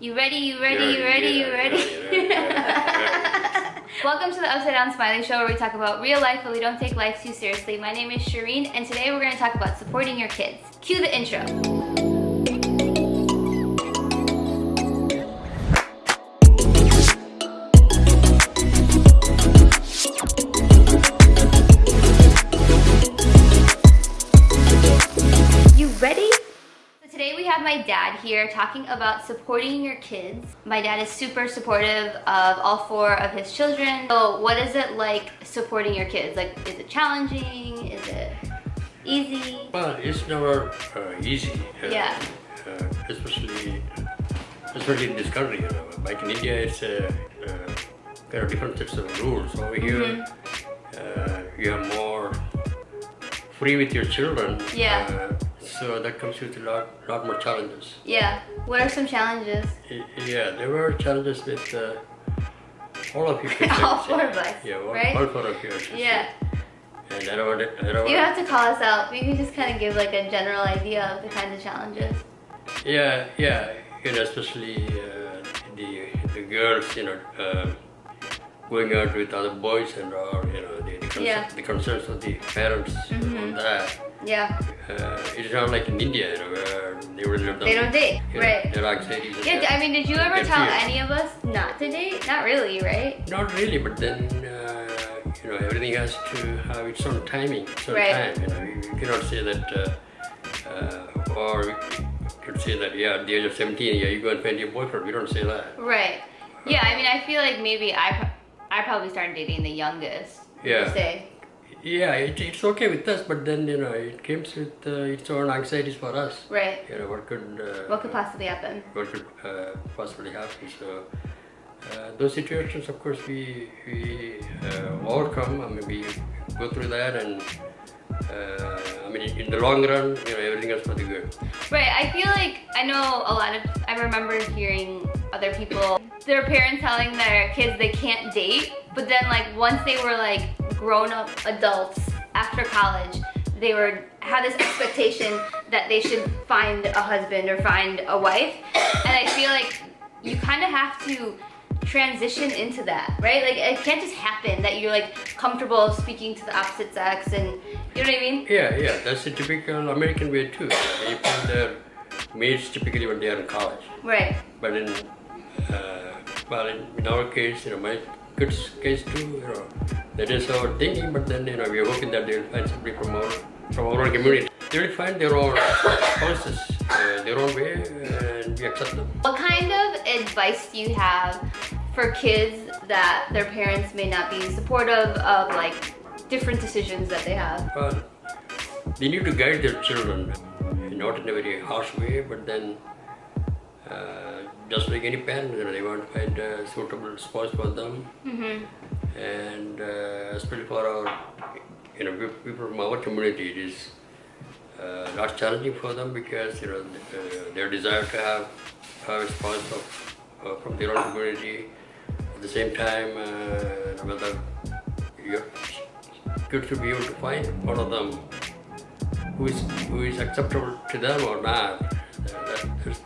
You ready? You ready? You ready? You ready? Welcome to the Upside Down Smiley Show where we talk about real life but we don't take life too seriously. My name is Shireen and today we're going to talk about supporting your kids. Cue the intro. Here talking about supporting your kids. My dad is super supportive of all four of his children. So what is it like supporting your kids? Like, is it challenging? Is it easy? Well, it's never uh, easy. Uh, Yeah. Uh, especially, especially in this country. You know, like in India, it's uh, uh, there are different sets of rules. Over here, Mm-hmm. uh, you are more free with your children. Yeah. So that comes with a lot, lot more challenges. Yeah. What are some challenges? Yeah, there were challenges with uh, all of you. All four of us, Yeah, all, right? all four of you. I should say. Yeah. And I don't I don't You have to call us out. We can just kind of give like a general idea of the kinds of challenges. Yeah, yeah, you know, especially uh, the the girls, you know, uh, going out with other boys and or you know the the, concer- Yeah. the concerns of the parents on that. Yeah. Uh, it's not like in India, you know, where they really don't. They don't date, you know, right. Their anxieties. Yeah, I mean, did you ever tell any of us not to date? Not really, right? Not really, but then uh, you know everything has to have its own timing, its own Right. time. You know, you, cannot say that, uh, uh, or you could say that yeah, at the age of seventeen, yeah, you go and find your boyfriend. We don't say that. Right. Yeah, I mean, I feel like maybe I, I probably started dating the youngest. Yeah. Say. Yeah, it, it's okay with us, but then you know it comes with uh, its own anxieties for us. Right. You know what could uh, What could possibly happen? what could uh, possibly happen. So uh, those situations, of course, we we uh, overcome. I mean, we go through that, and uh, I mean, in the long run, you know, everything is for the good. Right. I feel like I know a lot of. I remember hearing other people, their parents telling their kids they can't date, but then like once they were like grown up adults after college, they were had this expectation that they should find a husband or find a wife, and I feel like you kind of have to transition into that, right? Like it can't just happen that you're like comfortable speaking to the opposite sex and you know what I mean? Yeah, yeah, that's the typical American way too. They put their mates typically when they are in college. Right. But in, uh, well, in, in our case, you know, my kids' case too, you know, that is our thinking. But then, you know, we are hoping that they'll find somebody from our from our own community. They will find their own spouses, uh, their own way, and we accept them. What kind of advice do you have for kids that their parents may not be supportive of like different decisions that they have? Well, they need to guide their children, not in a very harsh way, but then. Uh, just like any parent, you know, they want to find a suitable spouse for them. Mm-hmm. and uh, especially for our you know people from our community it is uh, not challenging for them because you know uh, their desire to have have a spouse of, uh, from their own community at the same time uh, whether you're good to be able to find one of them who is who is acceptable to them or not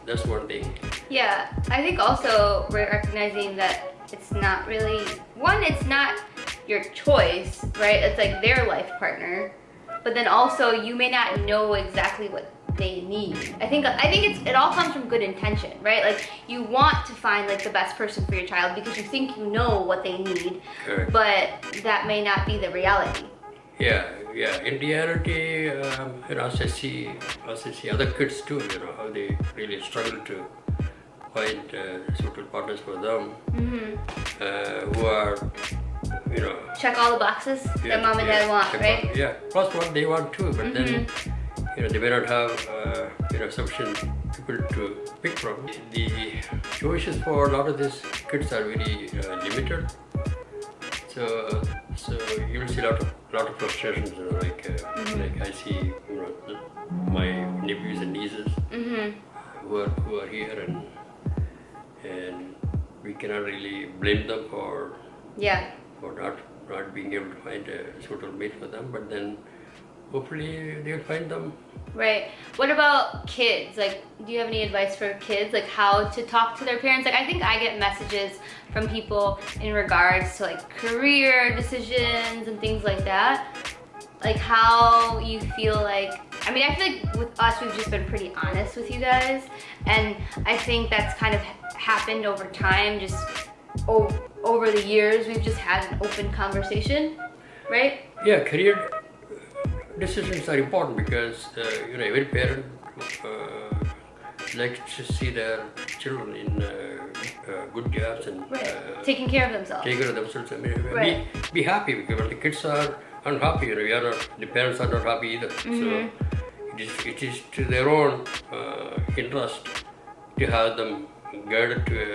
that's, one thing Yeah, I think also we're recognizing that it's not really one, it's not your choice, right? It's like their life partner. But then also you may not know exactly what they need. I think I think it's it all comes from good intention, right? Like you want to find like the best person for your child because you think you know what they need, Correct. but that may not be the reality. Yeah, yeah. In reality, um, you know, as I see, as I see other kids too, you know, how they really struggle to find uh, suitable partners for them, Mm-hmm. uh, who are, you know, Check all the boxes yeah, that mom and yeah, dad want, right? Mm-hmm. Yeah, plus what they want too, but then, you know, they may not have, uh, you know, sufficient people to pick from. The choices for a lot of these kids are very uh, limited. So, so you will see a lot of lot of frustrations. You know, like uh, like I see, you know, my nephews and nieces Mm-hmm. who are who are here, and and we cannot really blame them for Yeah. for not not being able to find a suitable mate for them. But then hopefully they'll find them. Right. What about kids? Like, do you have any advice for kids? Like, how to talk to their parents? Like, I think I get messages from people in regards to like career decisions and things like that. Like, how you feel like. I mean, I feel like with us, we've just been pretty honest with you guys, and I think that's kind of happened over time. Just over the years, we've just had an open conversation, right? Yeah, career decisions are important because uh, you know every parent uh, likes to see their children in uh, uh good jobs and right. Uh, taking care of themselves. Taking care of themselves. I mean, right. be, be happy because the kids are unhappy, you know, we are not, the parents are not happy either. Mm -hmm. So it is, it is to their own uh, interest to have them guided to a,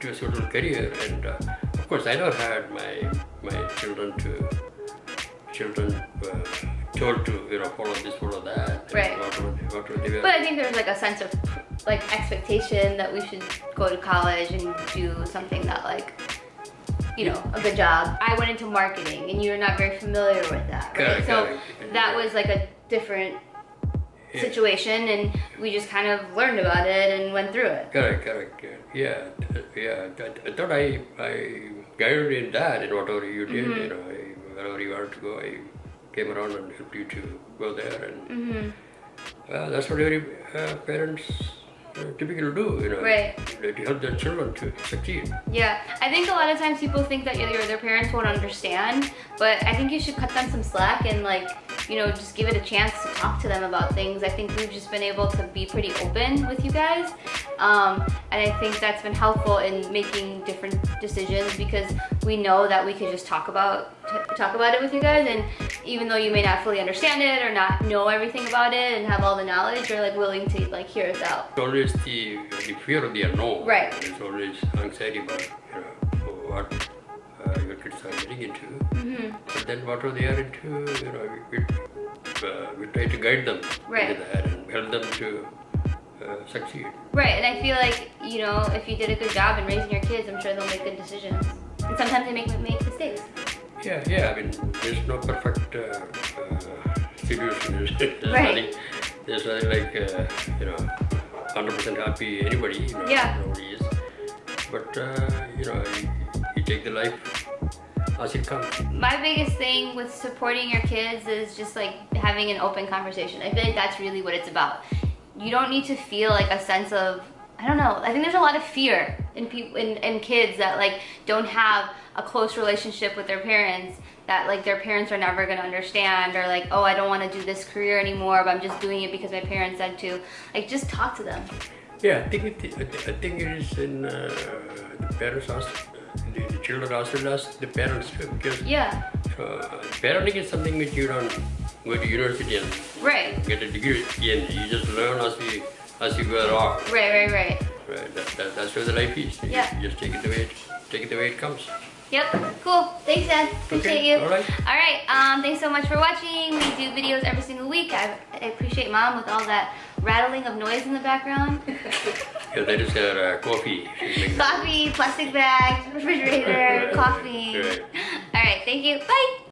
to a certain career. And of course, I never had my my children to children told to you know follow this, follow that. Right. but I think there's like a sense of like expectation that we should go to college and do something that like you know a good job. I went into marketing and you're not very familiar with that, right? so that was like a different yeah. situation and we just kind of learned about it and went through it. Correct, correct. Yeah, yeah. I thought I I guided in that in whatever you did, mm -hmm. you know, wherever you wanted to go, I came around and helped you to go there. And mm -hmm. uh, that's what every uh, parents uh, typically do, you know, right. to help their children to succeed. Yeah, I think a lot of times people think that either their parents won't understand, but I think you should cut them some slack and like you know, just give it a chance to talk to them about things. I think we've just been able to be pretty open with you guys. Um, and I think that's been helpful in making different decisions because we know that we could just talk about talk about it with you guys and even though you may not fully understand it or not know everything about it and have all the knowledge you're like willing to like hear us out it's always the, the fear of the unknown right it's always anxiety about you know what uh, your kids are getting into. Mm -hmm. But then what are they are into, you know, we, uh, we try to guide them right. into that and help them to uh, succeed. Right, and I feel like, you know, if you did a good job in raising your kids, I'm sure they'll make good decisions. And sometimes they make, make mistakes. Yeah, yeah, I mean, there's no perfect uh, uh, situation. There's right. nothing, there's nothing like, uh, you know, 100% happy anybody, you know, yeah. nobody is. But, uh, you know, you take the life as it comes. My biggest thing with supporting your kids is just like having an open conversation. I feel like that's really what it's about. You don't need to feel like a sense of I don't know. I think there's a lot of fear in people in, in kids that like don't have a close relationship with their parents that like their parents are never gonna understand or like oh I don't want to do this career anymore but I'm just doing it because my parents said to. Like just talk to them. Yeah, I think it, I think it is in uh, the parents' house the, the children well as the parents too because yeah uh, parenting is something which you don't go to university and right. get a degree and you just learn as you as you go along right right right right that, that, that's where the life is yeah. just take it the way it take it the way it comes Yep, cool. Thanks, Dad. Appreciate okay. you. All right. All right. Um, thanks so much for watching. We do videos every single week. I, I appreciate Mom with all that rattling of noise in the background. yeah, that is uh, coffee. Coffee, plastic bags, refrigerator, coffee. Right. All right. Thank you. Bye.